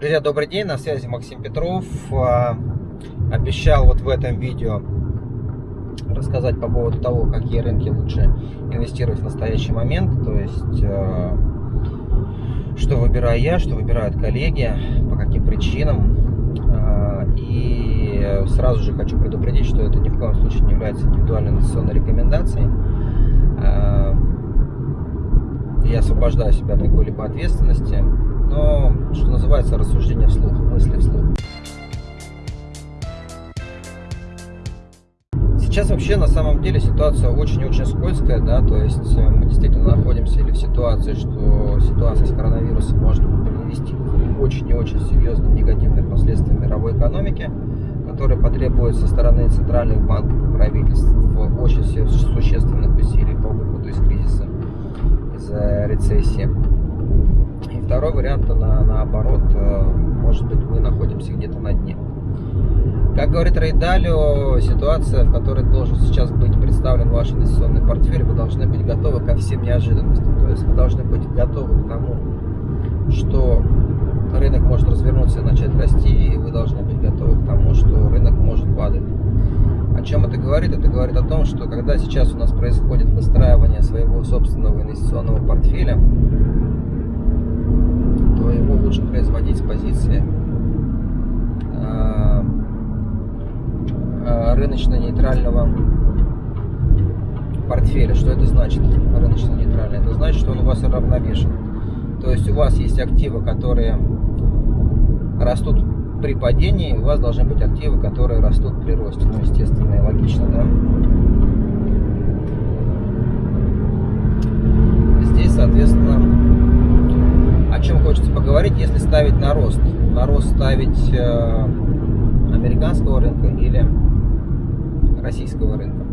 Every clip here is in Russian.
Друзья, добрый день, на связи Максим Петров. А, обещал вот в этом видео рассказать по поводу того, какие рынки лучше инвестировать в настоящий момент. То есть, а, что выбираю я, что выбирают коллеги, по каким причинам. А, и сразу же хочу предупредить, что это ни в коем случае не является индивидуальной инвестиционной рекомендацией. Я освобождаю себя от какой-либо ответственности но, что называется, рассуждение вслух, мысли вслух. Сейчас вообще на самом деле ситуация очень-очень скользкая, да, то есть э, мы действительно находимся или в ситуации, что ситуация с коронавирусом может привести к очень и очень серьезным негативным последствиям мировой экономики, которые потребуют со стороны центральных банков и правительств очень существенных усилий по выходу из кризиса, из рецессии. Второй вариант, на, наоборот, э, может быть, мы находимся где-то на дне. Как говорит Рейдалио, ситуация, в которой должен сейчас быть представлен ваш инвестиционный портфель, вы должны быть готовы ко всем неожиданностям. То есть вы должны быть готовы к тому, что рынок может развернуться и начать расти, и вы должны быть готовы к тому, что рынок может падать. О чем это говорит? Это говорит о том, что когда сейчас у нас происходит выстраивание своего собственного инвестиционного портфеля, его лучше производить с позиции э, э, рыночно-нейтрального портфеля. Что это значит, рыночно-нейтральный? Это значит, что он у вас равновешен. То есть у вас есть активы, которые растут при падении, у вас должны быть активы, которые растут при росте. Ну, естественно и логично, да? Ставить на рост. На рост ставить э, американского рынка или российского рынка.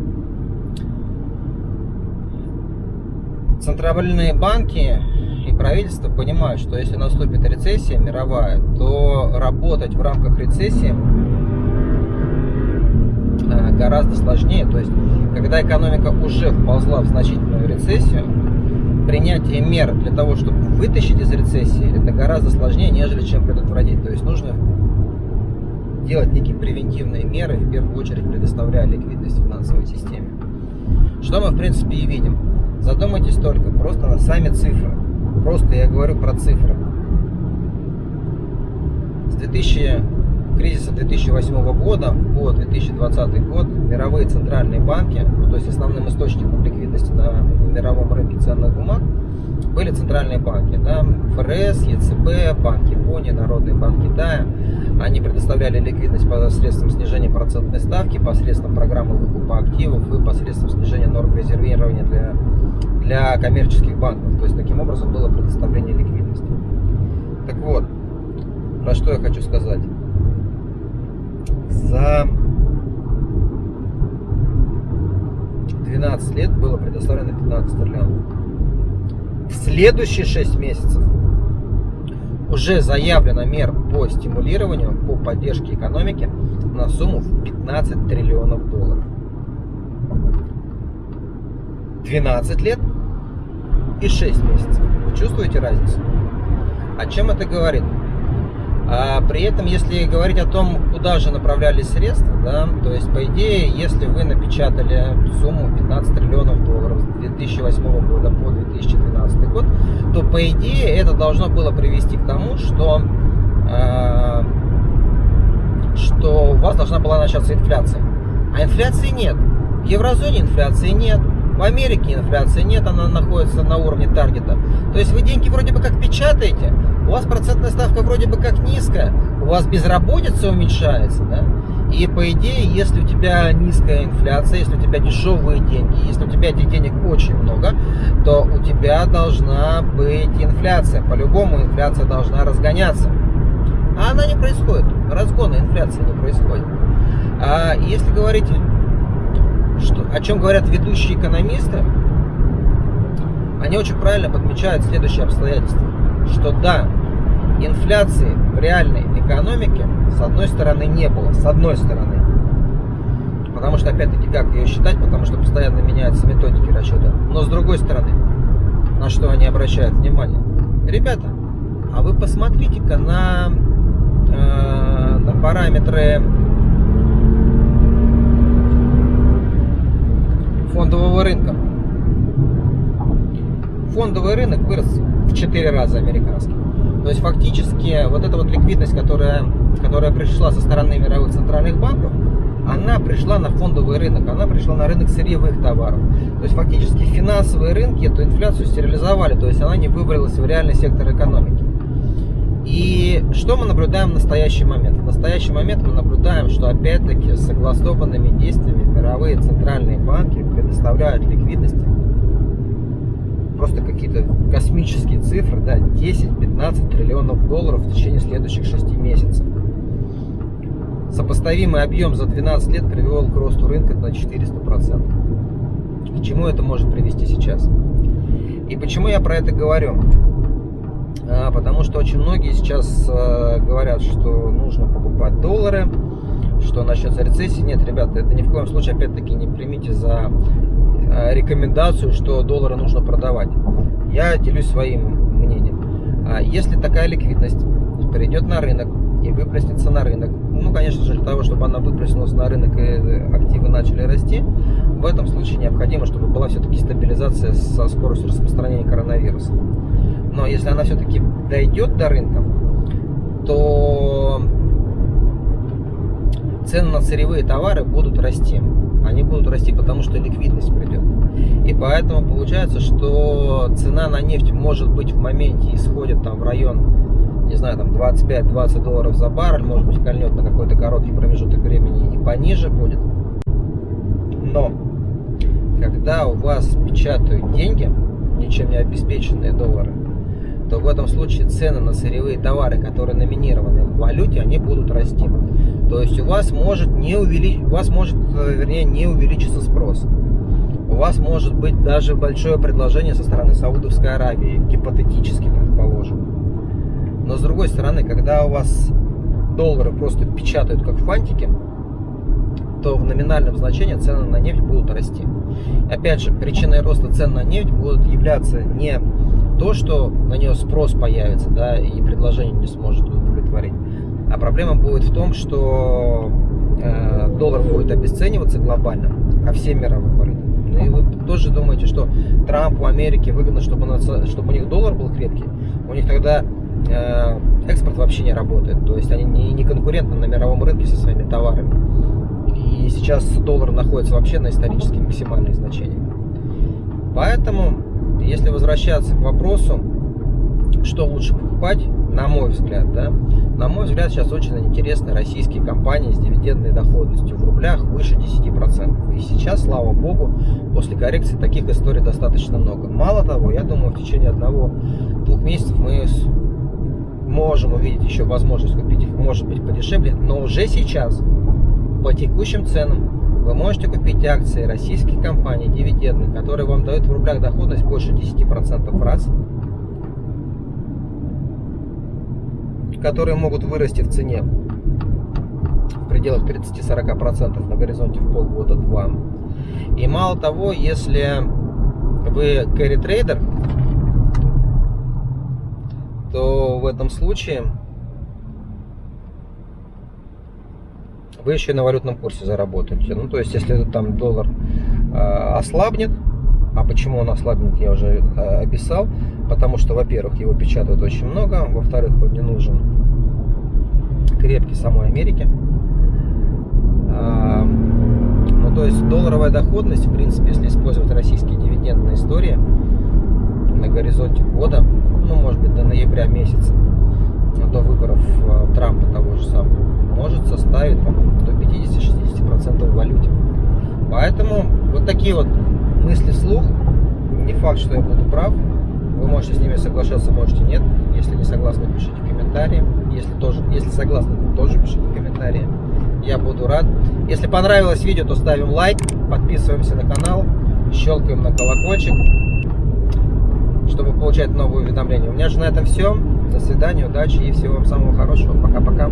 Центральные банки и правительство понимают, что если наступит рецессия мировая, то работать в рамках рецессии э, гораздо сложнее. То есть, когда экономика уже вползла в значительную рецессию, принятие мер для того, чтобы вытащить из рецессии, это гораздо сложнее, нежели чем предотвратить. То есть нужно делать некие превентивные меры, в первую очередь предоставляя ликвидность финансовой системе. Что мы, в принципе, и видим. Задумайтесь только просто на сами цифры. Просто я говорю про цифры. С 2000 кризиса 2008 года по 2020 год мировые центральные банки, ну, то есть основным источником ликвидности на мировом рынке ценных бумаг, были центральные банки, да, ФРС, ЕЦБ, Банк Японии, Народный банк Китая. Они предоставляли ликвидность посредством снижения процентной ставки, посредством программы выкупа активов и посредством снижения норм резервирования для, для коммерческих банков. То есть таким образом было предоставление ликвидности. Так вот, про что я хочу сказать за 12 лет было предоставлено 15 триллионов. В следующие 6 месяцев уже заявлено мер по стимулированию, по поддержке экономики на сумму в 15 триллионов долларов. 12 лет и 6 месяцев. Вы чувствуете разницу? О чем это говорит? А при этом, если говорить о том, куда же направлялись средства, да, то есть, по идее, если вы напечатали сумму 15 триллионов долларов с 2008 года по 2012 год, то, по идее, это должно было привести к тому, что, э, что у вас должна была начаться инфляция. А инфляции нет. В еврозоне инфляции нет. В Америке инфляции нет, она находится на уровне таргета. То есть вы деньги вроде бы как печатаете, у вас процентная ставка вроде бы как низкая, у вас безработица уменьшается, да? И по идее, если у тебя низкая инфляция, если у тебя дешевые деньги, если у тебя этих денег очень много, то у тебя должна быть инфляция. По-любому инфляция должна разгоняться. А она не происходит. Разгона инфляции не происходит. А если говорить, что, о чем говорят ведущие экономисты, они очень правильно подмечают следующее обстоятельство что да, инфляции в реальной экономике с одной стороны не было, с одной стороны. Потому что, опять-таки, как ее считать, потому что постоянно меняются методики расчета. Но с другой стороны, на что они обращают внимание? Ребята, а вы посмотрите-ка на э, на параметры фондового рынка. Фондовый рынок вырос 4 раза американский. То есть фактически вот эта вот ликвидность, которая, которая пришла со стороны мировых центральных банков, она пришла на фондовый рынок, она пришла на рынок сырьевых товаров. То есть фактически финансовые рынки эту инфляцию стерилизовали, то есть она не выбралась в реальный сектор экономики. И что мы наблюдаем в настоящий момент? В настоящий момент мы наблюдаем, что опять-таки согласованными действиями мировые центральные банки предоставляют ликвидности просто какие-то космические цифры, да, 10-15 триллионов долларов в течение следующих 6 месяцев. Сопоставимый объем за 12 лет привел к росту рынка на 400%. К чему это может привести сейчас? И почему я про это говорю? А, потому что очень многие сейчас а, говорят, что нужно покупать доллары, что начнется рецессия. Нет, ребята, это ни в коем случае, опять-таки, не примите за а, рекомендацию, что доллары нужно продавать. Я делюсь своим мнением. Если такая ликвидность придет на рынок и выплеснется на рынок, ну, конечно же, для того, чтобы она выплеснулась на рынок и активы начали расти, в этом случае необходимо, чтобы была все-таки стабилизация со скоростью распространения коронавируса. Но если она все-таки дойдет до рынка, то цены на сырьевые товары будут расти. Они будут расти, потому что ликвидность придет. Поэтому получается, что цена на нефть может быть в моменте исходит там в район не знаю, там 25-20 долларов за баррель, может быть, кольнет на какой-то короткий промежуток времени и пониже будет. Но, когда у вас печатают деньги, ничем не обеспеченные доллары, то в этом случае цены на сырьевые товары, которые номинированы в валюте, они будут расти. То есть у вас может не увеличить, у вас может, э, вернее, не увеличиться спрос. У вас может быть даже большое предложение со стороны Саудовской Аравии, гипотетически предположим. Но с другой стороны, когда у вас доллары просто печатают как фантики, то в номинальном значении цены на нефть будут расти. Опять же, причиной роста цен на нефть будут являться не то, что на нее спрос появится, да, и предложение не сможет удовлетворить, а проблема будет в том, что доллар будет обесцениваться глобально ко всем мировым валютам. Ну и вы тоже думаете, что Трампу, Америке выгодно, чтобы, чтобы у них доллар был крепкий, у них тогда Э, экспорт вообще не работает. То есть они не, не конкурентны на мировом рынке со своими товарами. И сейчас доллар находится вообще на исторически максимальных значениях. Поэтому, если возвращаться к вопросу, что лучше покупать, на мой взгляд, да, на мой взгляд, сейчас очень интересные российские компании с дивидендной доходностью в рублях выше 10%. И сейчас, слава богу, после коррекции таких историй достаточно много. Мало того, я думаю, в течение одного-двух месяцев мы можем увидеть еще возможность купить их, может быть, подешевле, но уже сейчас по текущим ценам вы можете купить акции российских компаний, дивидендных, которые вам дают в рублях доходность больше 10% раз, которые могут вырасти в цене в пределах 30-40% на горизонте в полгода-два. И мало того, если вы carry трейдер, то в этом случае вы еще и на валютном курсе заработаете. Ну, то есть, если там доллар э, ослабнет, а почему он ослабнет, я уже э, описал, потому что, во-первых, его печатают очень много, во-вторых, он не нужен крепкий самой Америке. Э, ну, то есть, долларовая доходность, в принципе, если использовать российские дивидендные истории на горизонте года, ну, может быть, до ноября месяца, до выборов э, Трампа того же самого, может составить там, до 50-60% в валюте. Поэтому вот такие вот мысли вслух. Не факт, что я буду прав. Вы можете с ними соглашаться, можете нет. Если не согласны, пишите комментарии. Если, тоже, если согласны, тоже пишите комментарии. Я буду рад. Если понравилось видео, то ставим лайк, подписываемся на канал, щелкаем на колокольчик чтобы получать новые уведомления. У меня же на этом все. До свидания, удачи и всего вам самого хорошего. Пока-пока.